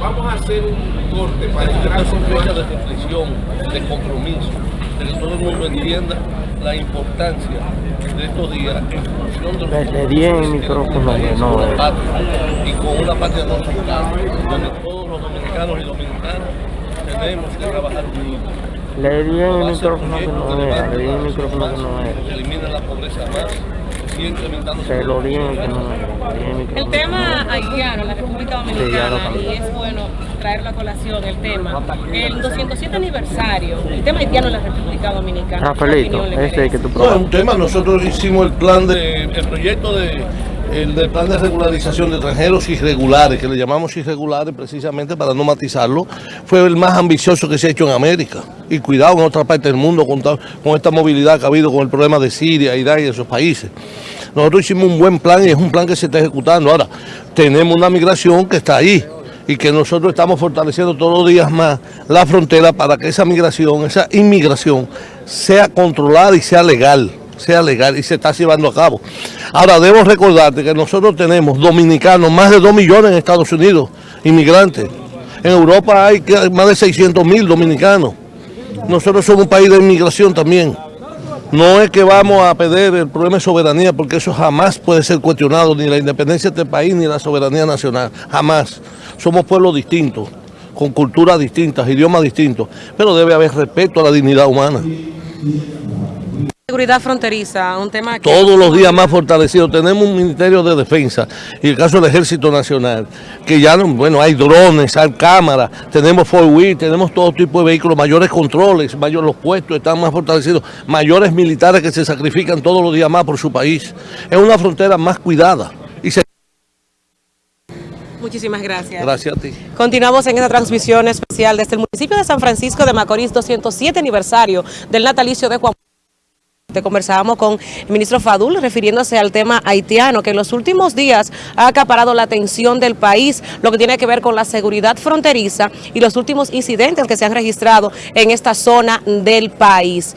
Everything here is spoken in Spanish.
Vamos a hacer un corte para entrar con fecha de reflexión, de compromiso, de que todo el mundo entienda la importancia de estos días en función de los Le di el micrófono, país, no, con la eh. patria, y con una patria no soltada, donde todos los dominicanos y dominicanas tenemos que trabajar unidos. Le di en el micrófono que proyecto no de era, le di en el micrófono que no era. que elimina la pobreza más, que sigue incrementando Se lo di en el tema haitiano, la República Dominicana, y es bueno traerlo a colación el tema. El 207 aniversario, el tema haitiano en la República Dominicana. Rafaelito, ¿qué opinión le ese que tú No, es un tema, nosotros hicimos el plan de, el proyecto de, el del plan de regularización de extranjeros irregulares, que le llamamos irregulares precisamente para no matizarlo, fue el más ambicioso que se ha hecho en América. Y cuidado en otra parte del mundo con, con esta movilidad que ha habido con el problema de Siria, Irak y esos países. Nosotros hicimos un buen plan y es un plan que se está ejecutando. Ahora, tenemos una migración que está ahí y que nosotros estamos fortaleciendo todos los días más la frontera para que esa migración, esa inmigración sea controlada y sea legal, sea legal y se está llevando a cabo. Ahora, debo recordarte que nosotros tenemos dominicanos, más de 2 millones en Estados Unidos, inmigrantes. En Europa hay más de 600 mil dominicanos. Nosotros somos un país de inmigración también. No es que vamos a perder el problema de soberanía, porque eso jamás puede ser cuestionado, ni la independencia de este país, ni la soberanía nacional, jamás. Somos pueblos distintos, con culturas distintas, idiomas distintos, pero debe haber respeto a la dignidad humana. Seguridad fronteriza, un tema que... Todos los días más fortalecido. Tenemos un Ministerio de Defensa y el caso del Ejército Nacional, que ya, no- bueno, hay drones, hay cámaras, tenemos four wheel, tenemos todo tipo de vehículos, mayores controles, mayores los puestos están más fortalecidos, mayores militares que se sacrifican todos los días más por su país. Es una frontera más cuidada. Y se... Muchísimas gracias. Gracias a ti. Continuamos en esta transmisión especial desde el municipio de San Francisco de Macorís, 207 aniversario del natalicio de Juan. Conversábamos con el ministro Fadul refiriéndose al tema haitiano que en los últimos días ha acaparado la atención del país, lo que tiene que ver con la seguridad fronteriza y los últimos incidentes que se han registrado en esta zona del país.